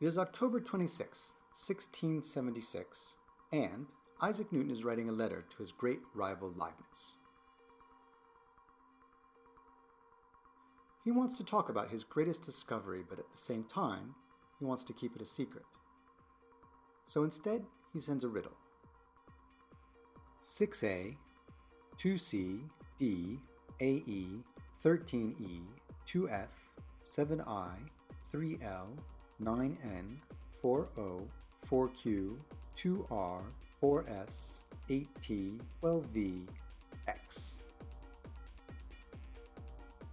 It is October 26, 1676, and Isaac Newton is writing a letter to his great rival Leibniz. He wants to talk about his greatest discovery, but at the same time, he wants to keep it a secret. So instead, he sends a riddle. 6a, 2c, d, ae, 13e, 2f, 7i, 3l, 9n, 4o, 4q, 2r, 4s, 8t, 12v, x.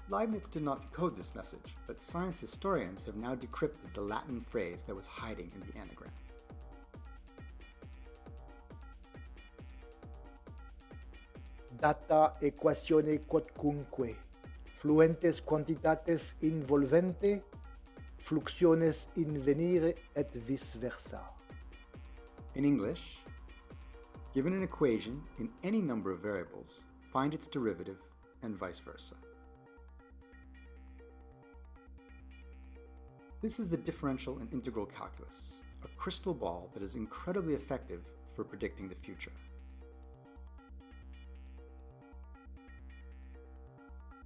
Leibniz did not decode this message, but science historians have now decrypted the Latin phrase that was hiding in the anagram. Data equatione quodcunque, fluentes quantitates involvente, fluxiones invenire et vice versa. In English, given an equation in any number of variables, find its derivative and vice versa. This is the differential and integral calculus, a crystal ball that is incredibly effective for predicting the future.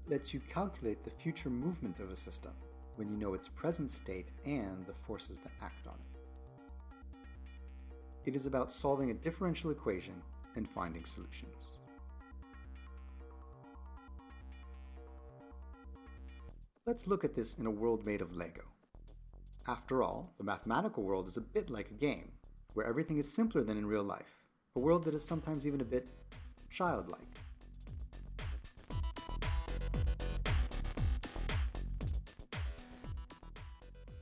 lets you calculate the future movement of a system when you know its present state and the forces that act on it. It is about solving a differential equation and finding solutions. Let's look at this in a world made of Lego. After all, the mathematical world is a bit like a game, where everything is simpler than in real life, a world that is sometimes even a bit childlike.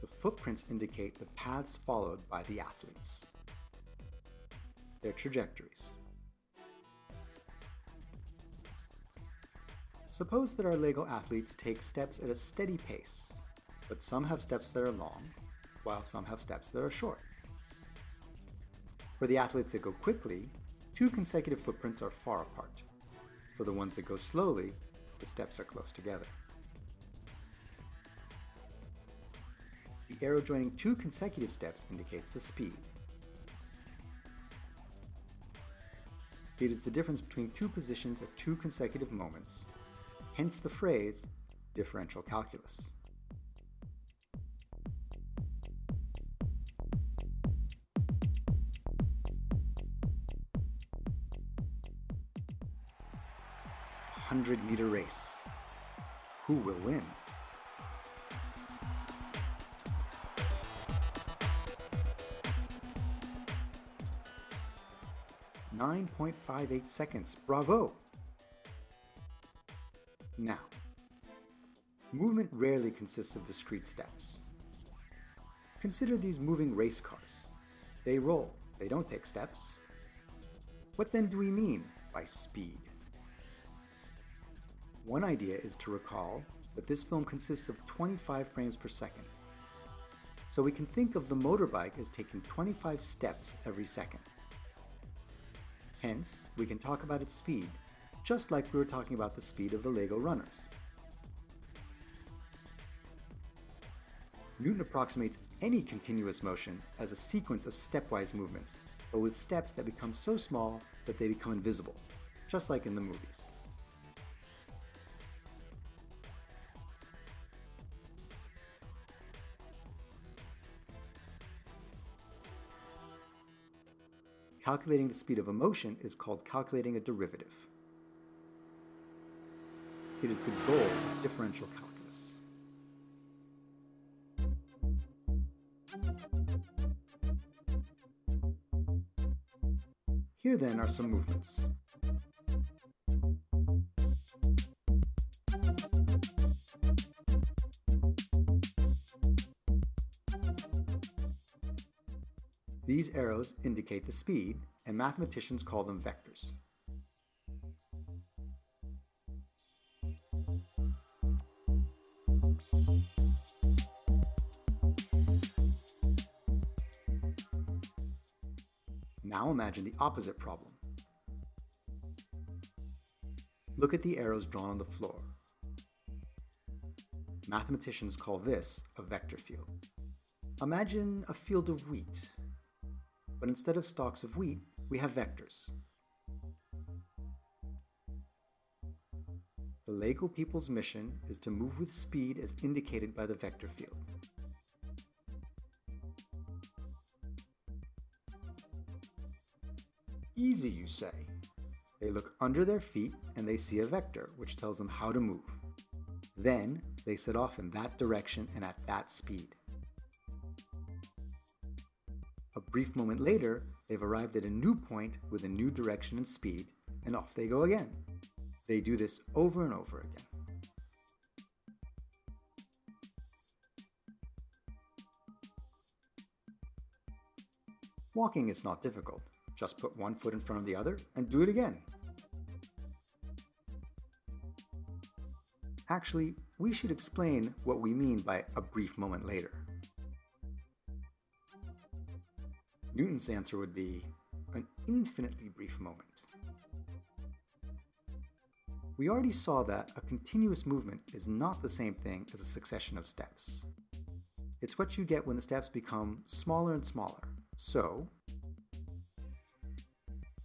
The footprints indicate the paths followed by the athletes, their trajectories. Suppose that our LEGO athletes take steps at a steady pace, but some have steps that are long, while some have steps that are short. For the athletes that go quickly, two consecutive footprints are far apart. For the ones that go slowly, the steps are close together. The arrow joining two consecutive steps indicates the speed. It is the difference between two positions at two consecutive moments, hence the phrase differential calculus. Hundred meter race. Who will win? 9.58 seconds. Bravo! Now, movement rarely consists of discrete steps. Consider these moving race cars. They roll, they don't take steps. What then do we mean by speed? One idea is to recall that this film consists of 25 frames per second. So we can think of the motorbike as taking 25 steps every second. Hence, we can talk about its speed, just like we were talking about the speed of the LEGO runners. Newton approximates any continuous motion as a sequence of stepwise movements, but with steps that become so small that they become invisible, just like in the movies. Calculating the speed of a motion is called calculating a derivative. It is the goal of differential calculus. Here then are some movements. These arrows indicate the speed, and mathematicians call them vectors. Now imagine the opposite problem. Look at the arrows drawn on the floor. Mathematicians call this a vector field. Imagine a field of wheat, but instead of stalks of wheat, we have vectors. The LEGO people's mission is to move with speed as indicated by the vector field. Easy, you say. They look under their feet and they see a vector, which tells them how to move. Then they set off in that direction and at that speed. Brief moment later, they've arrived at a new point with a new direction and speed, and off they go again. They do this over and over again. Walking is not difficult. Just put one foot in front of the other and do it again. Actually, we should explain what we mean by a brief moment later. Newton's answer would be an infinitely brief moment. We already saw that a continuous movement is not the same thing as a succession of steps. It's what you get when the steps become smaller and smaller. So,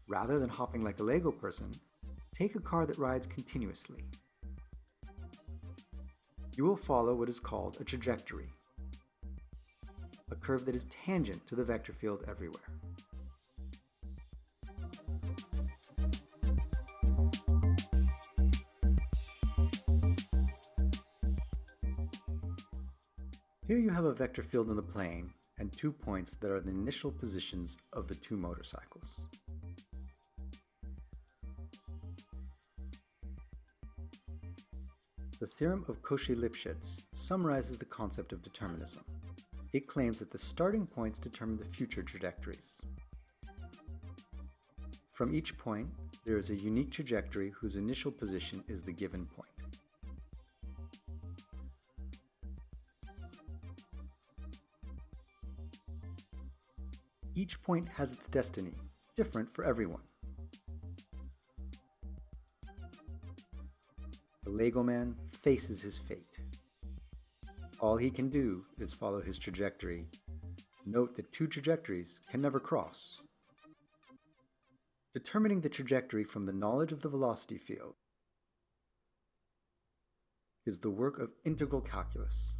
rather than hopping like a Lego person, take a car that rides continuously you will follow what is called a trajectory, curve that is tangent to the vector field everywhere. Here you have a vector field in the plane and two points that are the initial positions of the two motorcycles. The theorem of Cauchy-Lipschitz summarizes the concept of determinism. It claims that the starting points determine the future trajectories. From each point, there is a unique trajectory whose initial position is the given point. Each point has its destiny, different for everyone. The Lego man faces his fate. All he can do is follow his trajectory. Note that two trajectories can never cross. Determining the trajectory from the knowledge of the velocity field is the work of integral calculus.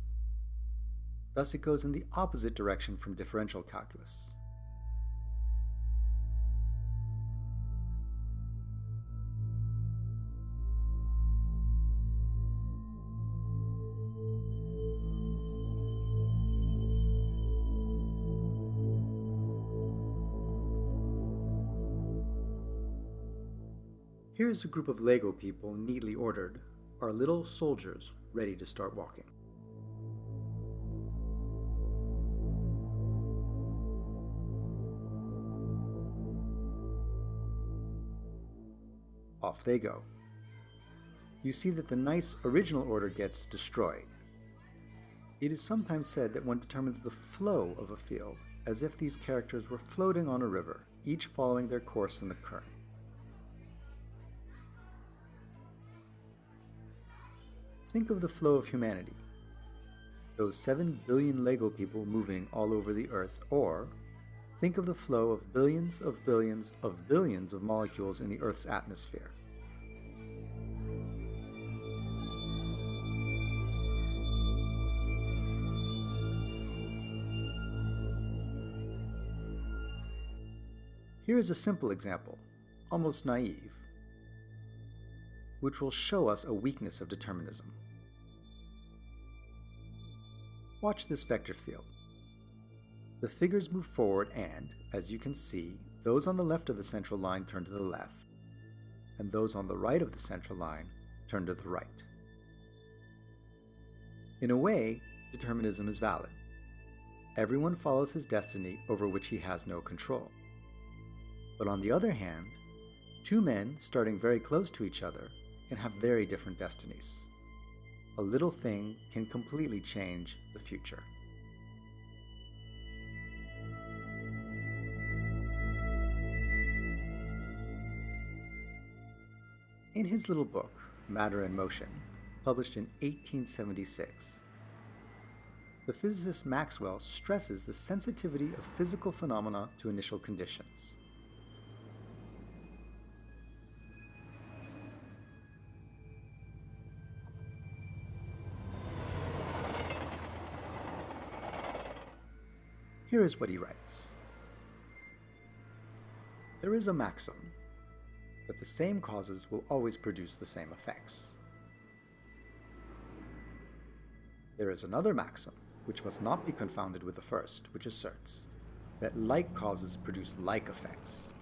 Thus it goes in the opposite direction from differential calculus. Here's a group of Lego people neatly ordered, our little soldiers ready to start walking. Off they go. You see that the nice original order gets destroyed. It is sometimes said that one determines the flow of a field as if these characters were floating on a river, each following their course in the current. Think of the flow of humanity. Those 7 billion Lego people moving all over the Earth, or think of the flow of billions of billions of billions of molecules in the Earth's atmosphere. Here is a simple example, almost naive, which will show us a weakness of determinism. Watch this vector field. The figures move forward and, as you can see, those on the left of the central line turn to the left, and those on the right of the central line turn to the right. In a way, determinism is valid. Everyone follows his destiny over which he has no control. But on the other hand, two men starting very close to each other can have very different destinies. A little thing can completely change the future. In his little book, Matter and Motion, published in 1876, the physicist Maxwell stresses the sensitivity of physical phenomena to initial conditions. Here is what he writes. There is a maxim that the same causes will always produce the same effects. There is another maxim, which must not be confounded with the first, which asserts that like causes produce like effects.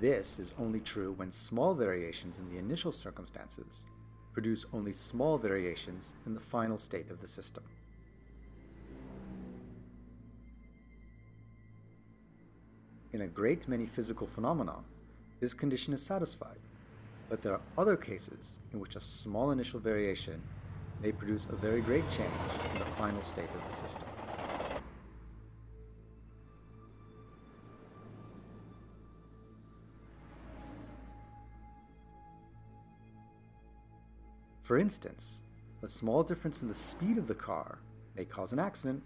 This is only true when small variations in the initial circumstances produce only small variations in the final state of the system. In a great many physical phenomena, this condition is satisfied, but there are other cases in which a small initial variation may produce a very great change in the final state of the system. For instance, a small difference in the speed of the car may cause an accident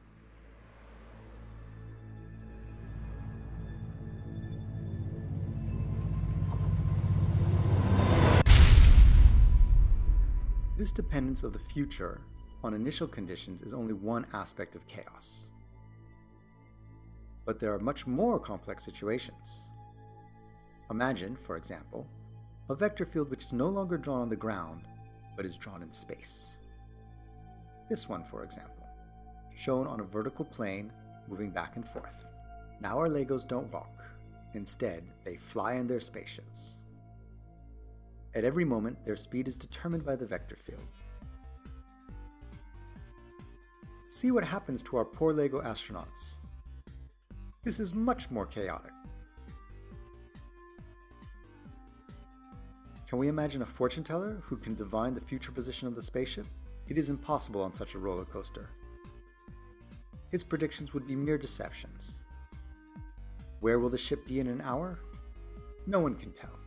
This dependence of the future on initial conditions is only one aspect of chaos. But there are much more complex situations. Imagine, for example, a vector field which is no longer drawn on the ground, but is drawn in space. This one, for example, shown on a vertical plane moving back and forth. Now our Legos don't walk. Instead, they fly in their spaceships. At every moment, their speed is determined by the vector field. See what happens to our poor LEGO astronauts. This is much more chaotic. Can we imagine a fortune teller who can divine the future position of the spaceship? It is impossible on such a roller coaster. His predictions would be mere deceptions. Where will the ship be in an hour? No one can tell.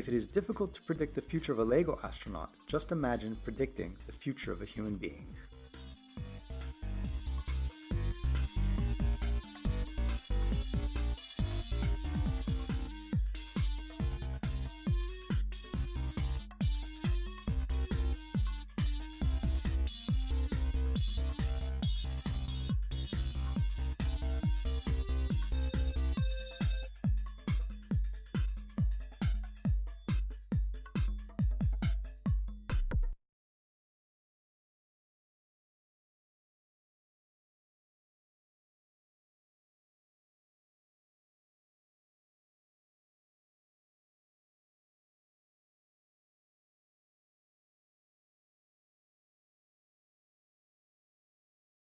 If it is difficult to predict the future of a LEGO astronaut, just imagine predicting the future of a human being.